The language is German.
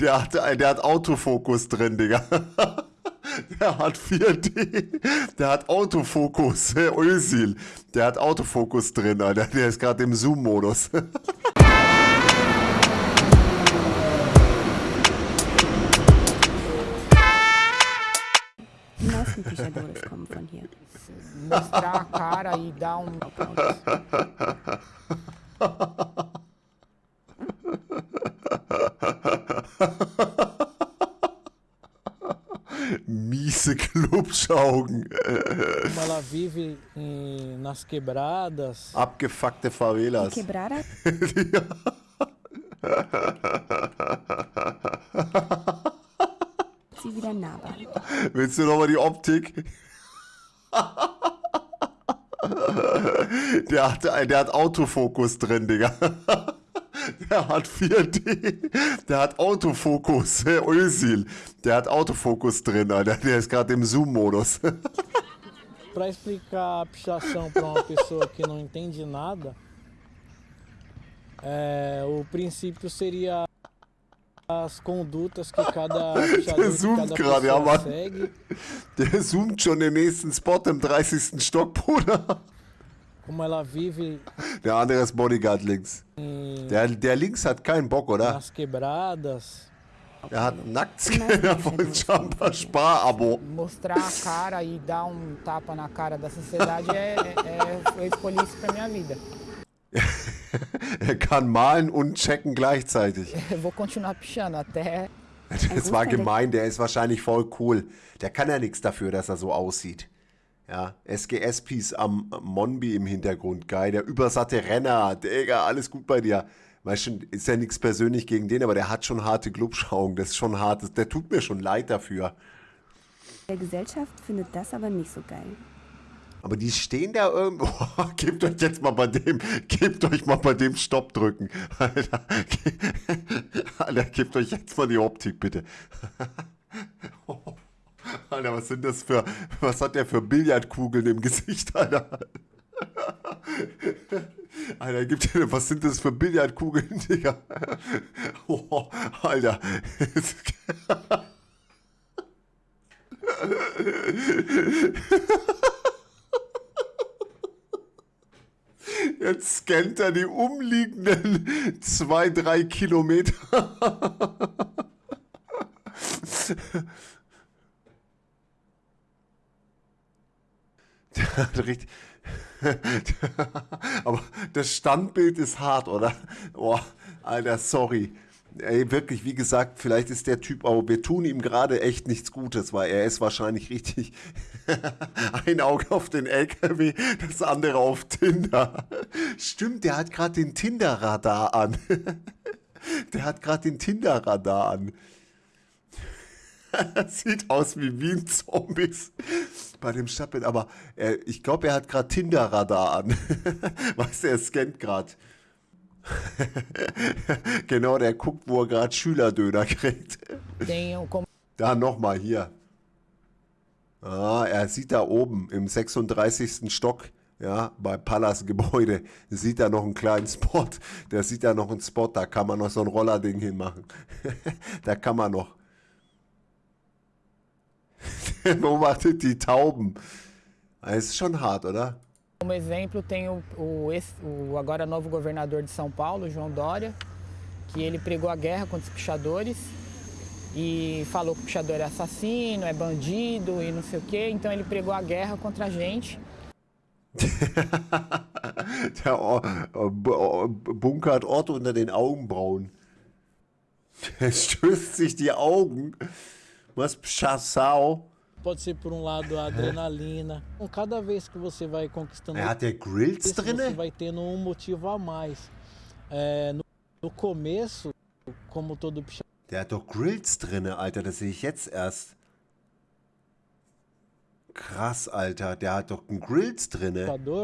Der hat, der hat Autofokus drin, Digga. Der hat 4D. Der hat Autofokus. Özil. Der hat Autofokus drin, Alter. Der ist gerade im Zoom-Modus. Die meisten Pichadores kommen von hier. Mostrar a cara e dar um. Miese Klubschaugen. Ela vive em- nas quebradas, Abgefuckte Favelas. Quebrada? Sie wieder nahbar. Willst du nochmal die Optik? Der hat, der hat Autofokus drin, Digga. Der hat 4D. Der hat Autofokus. Özil. Der hat Autofokus drin, Alter. Der ist gerade im Zoom-Modus. para explicar a pichação para uma pessoa que não entende nada, é, o princípio seria as condutas que cada que zoomt gerade, ja, Mann. segue, Der zoomt schon den nächsten Spot im 30. Stock, Bruder. Como ela vive Der andere ist Bodyguard links. em- Der, der links hat keinen Bock, oder? nas quebradas, Er hat Nacktscanner von Jumper Spar-Abo. Mostrar a cara e dar um tapa na cara da sociedade é, é, eu escolhi isso pra minha vida. Er kann malen und checken gleichzeitig. Vou continuar pichando até Das war gemein, der ist wahrscheinlich voll cool. Der kann ja nichts dafür, dass er so aussieht. Ja, SGS-Piece am Monbi im Hintergrund, geil. Der übersatte Renner, Digga, alles gut bei dir. Weißt schon, ist ja nichts persönlich gegen den, aber der hat schon harte Glubschaugen. Das ist schon hart. Das- Der tut mir schon leid dafür. Der Gesellschaft findet das aber nicht so geil. Aber die stehen da irgendwo. Gebt euch jetzt mal bei dem, gebt euch mal bei dem Stopp drücken. Alter, Alter gebt euch jetzt mal die Optik, bitte. Alter, was sind das für, was hat der für Billardkugeln im Gesicht, Alter? Alter, gibt dir, was sind das für Billardkugeln, Digga? Oh, Alter. Jetzt scannt er die umliegenden zwei, drei Kilometer. Der hat richtig. Aber das Standbild ist hart, oder? Oh, Alter, sorry. Ey, wirklich, wie gesagt, vielleicht ist der Typ, aber wir tun ihm gerade echt nichts Gutes, weil er ist wahrscheinlich richtig. Ein Auge auf den LKW, das andere auf Tinder. Stimmt, der hat gerade den Tinder-Radar an. Der hat gerade den Tinder-Radar an. Sieht aus wie Wien-Zombies bei dem Stadtbild, aber er, ich glaube, er hat gerade Tinder-Radar an. Weißt du, er scannt gerade. genau, der guckt, wo er gerade Schülerdöner kriegt. Da nochmal hier. Ah, er sieht da oben im 36. Stock, ja, bei Pallas Gebäude, sieht er noch einen kleinen Spot. Der sieht da noch einen Spot, da kann man noch so ein Rollerding hinmachen. da kann man noch. Beobachtet die Tauben. Es ist schon hart, oder? Como exemplo, tem o, o, o agora novo governador de São Paulo, João Dória, que ele pregou a guerra contra os pichadores e falou que o pichador é assassino, é bandido e não sei o quê. Então ele pregou a guerra contra a gente. Der O- O- B- O- bunkert Ort unter den Augenbrauen. Der stößt sich die Augen. Was Pschassau. Pode ser por um lado a adrenalina. Então, Cada vez que você vai conquistando Er hat der Grills isso, você drinne? vai tendo um motivo a mais. É, no, no começo, como todo pichador, Der hat doch Grills drinne, Alter. Das sehe ich jetzt erst. Krass, Alter. Der hat doch einen Grills drinne.